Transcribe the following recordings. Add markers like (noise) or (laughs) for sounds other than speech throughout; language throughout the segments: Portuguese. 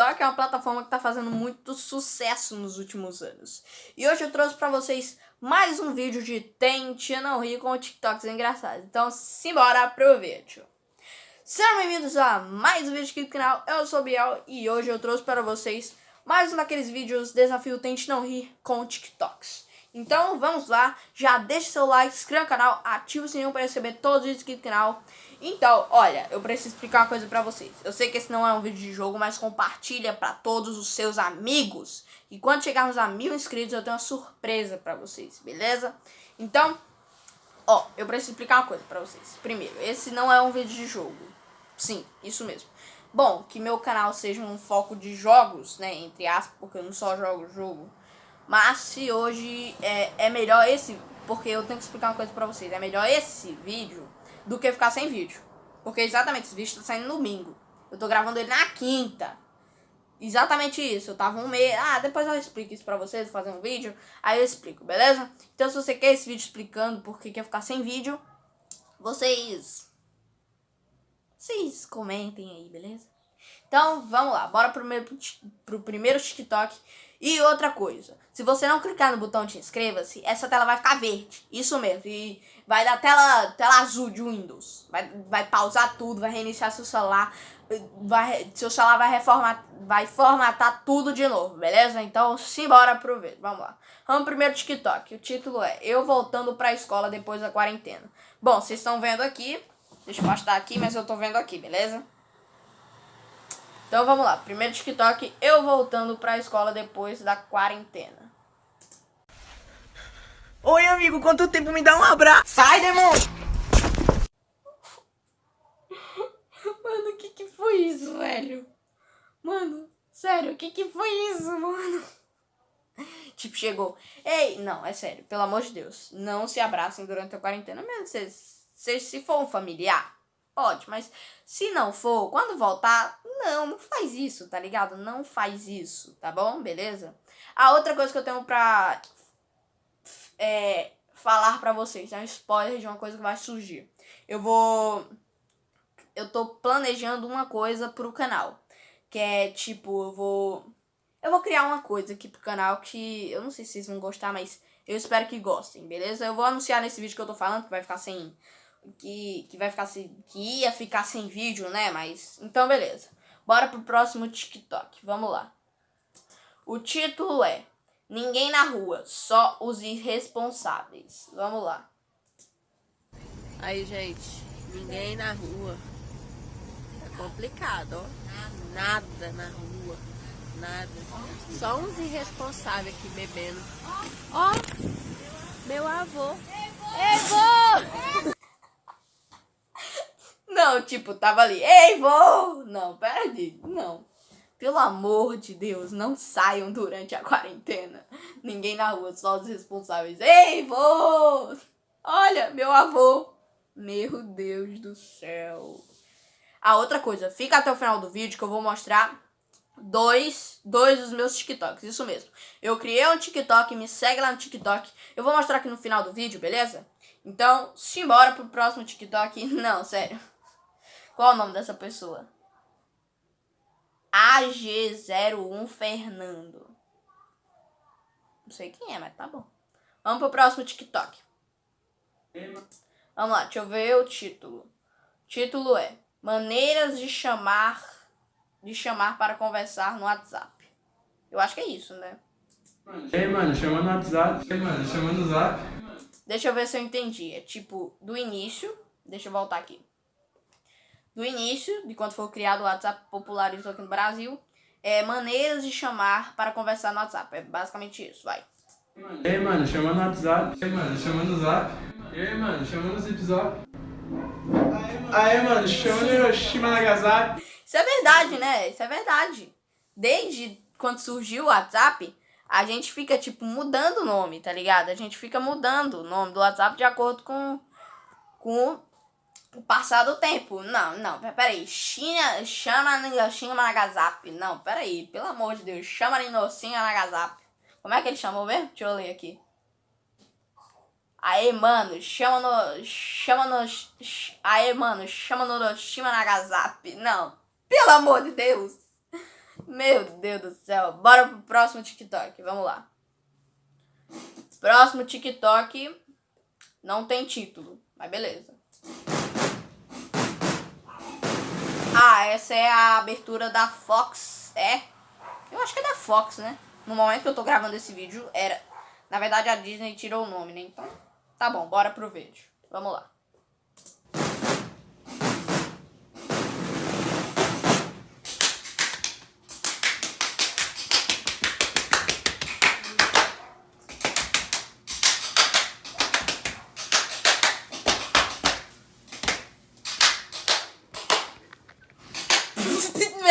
TikTok é uma plataforma que está fazendo muito sucesso nos últimos anos. E hoje eu trouxe para vocês mais um vídeo de Tente Não Rir com TikToks engraçados. Então, simbora pro vídeo. Sejam bem-vindos a mais um vídeo aqui do canal. Eu sou o Biel e hoje eu trouxe para vocês mais um daqueles vídeos Desafio Tente Não Rir com TikToks. Então vamos lá, já deixa seu like, se inscreva no canal, ativa o sininho para receber todos os vídeos aqui do canal. Então, olha, eu preciso explicar uma coisa pra vocês. Eu sei que esse não é um vídeo de jogo, mas compartilha pra todos os seus amigos. E quando chegarmos a mil inscritos, eu tenho uma surpresa pra vocês, beleza? Então, ó, eu preciso explicar uma coisa pra vocês. Primeiro, esse não é um vídeo de jogo. Sim, isso mesmo. Bom, que meu canal seja um foco de jogos, né, entre aspas, porque eu não só jogo jogo mas se hoje é, é melhor esse, porque eu tenho que explicar uma coisa pra vocês, é melhor esse vídeo do que ficar sem vídeo. Porque exatamente esse vídeo tá saindo no domingo. Eu tô gravando ele na quinta. Exatamente isso. Eu tava um mês. Ah, depois eu explico isso pra vocês, fazer um vídeo. Aí eu explico, beleza? Então se você quer esse vídeo explicando por que quer ficar sem vídeo, vocês. Vocês comentem aí, beleza? Então vamos lá, bora pro primeiro, pro primeiro TikTok. E outra coisa, se você não clicar no botão de inscreva-se, essa tela vai ficar verde. Isso mesmo. E vai dar tela, tela azul de Windows. Vai, vai pausar tudo, vai reiniciar seu celular. Vai, seu celular vai reformatar, vai formatar tudo de novo, beleza? Então, simbora pro vídeo. Vamos lá. Vamos primeiro TikTok. O título é Eu voltando pra escola depois da quarentena. Bom, vocês estão vendo aqui. Deixa eu postar aqui, mas eu tô vendo aqui, beleza? Então vamos lá, primeiro TikTok, eu voltando pra escola depois da quarentena. Oi amigo, quanto tempo me dá um abraço? Sai, demônio! (laughs) Mano, o que que foi isso, velho? Mano, sério, o que que foi isso, mano? (laughs) Tipo, chegou. Ei, não, é sério, pelo amor de Deus. Não se abracem durante a quarentena, mesmo se, se, se for um familiar. Pode, mas se não for, quando voltar, não, não faz isso, tá ligado? Não faz isso, tá bom? Beleza? A outra coisa que eu tenho pra é, falar pra vocês, é um spoiler de uma coisa que vai surgir. Eu vou. Eu tô planejando uma coisa pro canal. Que é tipo, eu vou. Eu vou criar uma coisa aqui pro canal que eu não sei se vocês vão gostar, mas eu espero que gostem, beleza? Eu vou anunciar nesse vídeo que eu tô falando, que vai ficar sem. Que, que vai ficar sem. Que ia ficar sem vídeo, né? Mas. Então, beleza. Bora pro próximo TikTok. Vamos lá. O título é Ninguém na rua, só os irresponsáveis. Vamos lá. Aí, gente, ninguém na rua. É complicado, ó. Nada na rua. Nada. Só uns irresponsáveis aqui bebendo. Ó, meu avô. Ei, vô! Não, tipo, tava ali, ei, vô! Não, perde, não. Pelo amor de Deus, não saiam durante a quarentena. Ninguém na rua, só os responsáveis. Ei, vô! Olha, meu avô. Meu Deus do céu. A outra coisa, fica até o final do vídeo que eu vou mostrar dois, dois dos meus TikToks, isso mesmo. Eu criei um TikTok, me segue lá no TikTok. Eu vou mostrar aqui no final do vídeo, beleza? Então, simbora pro próximo TikTok. (laughs) Não, sério. Qual o nome dessa pessoa? AG01 Fernando. Não sei quem é, mas tá bom. Vamos pro próximo TikTok. Vamos lá, deixa eu ver o título. O título é Maneiras de chamar de chamar para conversar no WhatsApp. Eu acho que é isso, né? Ei, mano, chama no WhatsApp. Ei, mano, chama no Zap. Deixa eu ver se eu entendi. É tipo, do início. Deixa eu voltar aqui do início, de quando foi criado o WhatsApp, popularizou aqui no Brasil, é maneiras de chamar para conversar no WhatsApp. É basicamente isso, vai. Ei, mano, chama no WhatsApp. Ei, mano, chama no Zap. Ei, mano, chama no Zip Zap. Aí, mano, chama no Hiroshima Nagasaki. Isso é verdade, né? Isso é verdade. Desde quando surgiu o WhatsApp, a gente fica, tipo, mudando o nome, tá ligado? A gente fica mudando o nome do WhatsApp de acordo com, com passar do tempo. Não, não, peraí. China, chama Hiroshima Nagasaki. Não, peraí, pelo amor de Deus. Chama Hiroshima Nagasaki. Como é que ele chamou mesmo? Deixa eu ler aqui. Aí, mano, chama no. Chama no. Aí, mano, chama no Hiroshima Nagasaki. Não, pelo amor de Deus. Meu Deus do céu. Bora pro próximo TikTok. Vamos lá. Próximo TikTok não tem título, mas beleza. Ah, essa é a abertura da Fox. É? Eu acho que é da Fox, né? No momento que eu tô gravando esse vídeo, era. Na verdade, a Disney tirou o nome, né? Então, tá bom, bora pro vídeo. Vamos lá.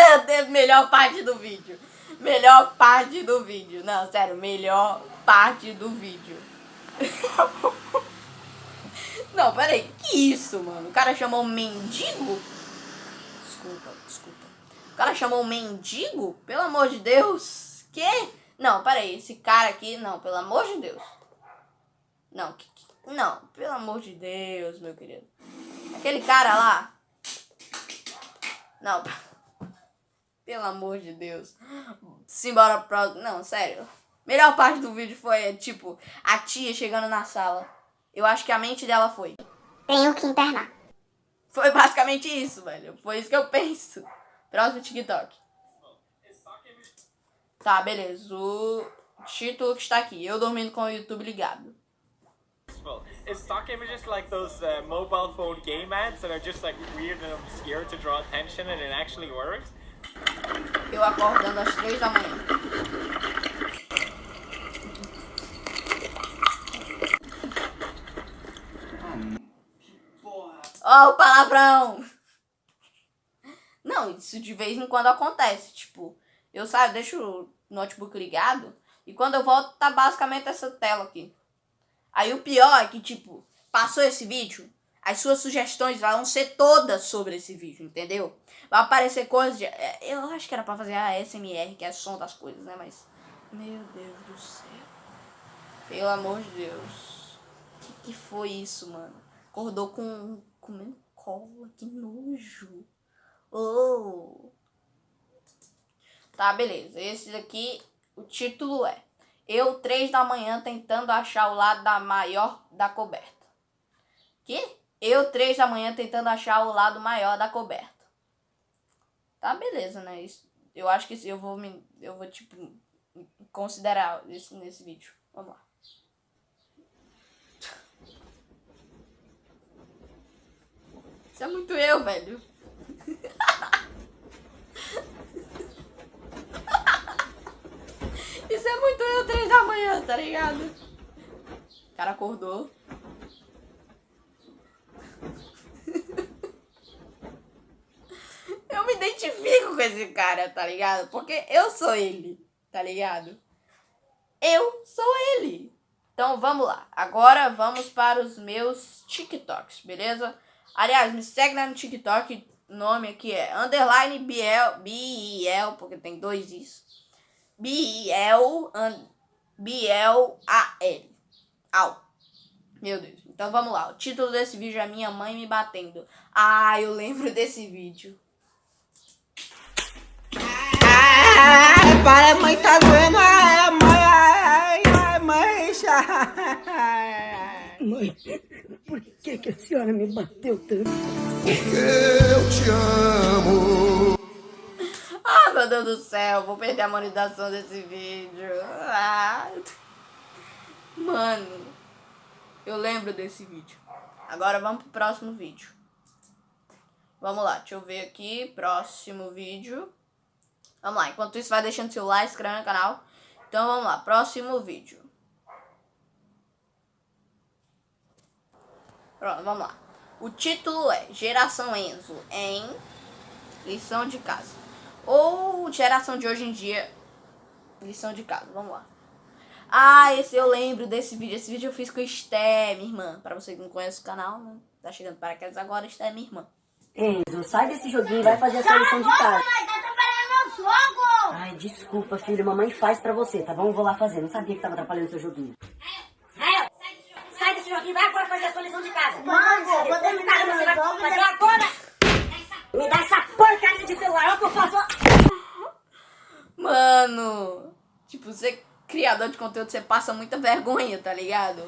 Meu Deus, melhor parte do vídeo. Melhor parte do vídeo. Não, sério, melhor parte do vídeo. (laughs) Não, peraí, que isso, mano? O cara chamou mendigo? Desculpa, desculpa. O cara chamou mendigo? Pelo amor de Deus. Que? Não, peraí, esse cara aqui, não, pelo amor de Deus. Não, que, não, pelo amor de Deus, meu querido. Aquele cara lá. Não, pelo amor de Deus. Simbora pro. Não, sério. Melhor parte do vídeo foi, tipo, a tia chegando na sala. Eu acho que a mente dela foi. Tenho que internar. Foi basicamente isso, velho. Foi isso que eu penso. Próximo TikTok. Tá, beleza. O título que está aqui. Eu dormindo com o YouTube ligado. Is stock images like those uh, mobile phone game ads that are just like weird and obscure to draw attention and it actually works? Eu acordando às três da manhã. Ó, oh, palavrão! Não, isso de vez em quando acontece. Tipo, eu saio, deixo o notebook ligado e quando eu volto tá basicamente essa tela aqui. Aí o pior é que, tipo, passou esse vídeo, as suas sugestões vão ser todas sobre esse vídeo, entendeu? Vai aparecer coisas de. é, Eu acho que era pra fazer a SMR, que é som das coisas, né? Mas. Meu Deus do céu. Pelo amor de Deus. Que que foi isso, mano? Acordou com. comendo cola, que nojo. Oh. Tá, beleza. Esse daqui, o título é Eu, três da manhã, tentando achar o lado da maior da coberta. Que? Eu, três da manhã, tentando achar o lado maior da coberta. Tá, beleza, né? Isso, eu acho que eu vou me. Eu vou, tipo, considerar isso nesse vídeo. Vamos lá. Isso é muito eu, velho. (laughs) Isso é muito eu, três da manhã, tá ligado? O cara acordou. (laughs) Eu me identifico com esse cara, tá ligado? Porque eu sou ele, tá ligado? Eu sou ele. Então vamos lá. Agora vamos para os meus TikToks, beleza? Aliás, me segue lá no TikTok. Nome aqui é underline Biel, Biel, porque tem dois isso. Biel, Biel A-L. Au. Meu Deus. Então vamos lá. O título desse vídeo é Minha Mãe Me Batendo. Ah, eu lembro desse vídeo. Ai, para, mãe, tá doendo. Ai, mãe, ai, ai, mãe. Mãe, por que, que a senhora me bateu tanto? Ah, meu Deus do céu. Vou perder a monetização desse vídeo. Ah. Mano, eu lembro desse vídeo. Agora vamos pro próximo vídeo. Vamos lá, deixa eu ver aqui. Próximo vídeo. Vamos lá, enquanto isso vai deixando seu like, inscrevendo no canal. Então vamos lá, próximo vídeo. Pronto, vamos lá. O título é Geração Enzo em Lição de Casa. Ou Geração de Hoje em Dia, Lição de Casa. Vamos lá. Ah, esse eu lembro desse vídeo. Esse vídeo eu fiz com a Esté, minha irmã. Pra você que não conhece o canal, né? Tá chegando para casa agora, Esté é minha irmã. Enzo, sai desse joguinho e vai fazer a sua lição de casa. Mãe, tá atrapalhando meu jogo! Ai, desculpa, filho. Mamãe faz pra você, tá bom? Vou lá fazer. Não sabia que tava atrapalhando seu joguinho. Rael, sai desse joguinho vai agora fazer a sua lição de casa. Mãe, vou Depois de terminar você vai fazer agora. Me dá essa porcaria de celular, ó, que eu faço... Mano, tipo, você criador de conteúdo, você passa muita vergonha, tá ligado?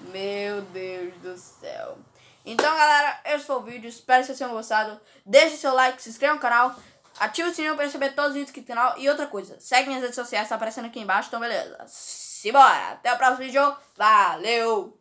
Meu Deus do céu. Então, galera, esse foi o vídeo. Espero que vocês tenham gostado. Deixe seu like, se inscreva no canal. Ative o sininho para receber todos os vídeos aqui do canal. E outra coisa, segue minhas redes sociais, tá aparecendo aqui embaixo. Então, beleza. Simbora. Até o próximo vídeo. Valeu!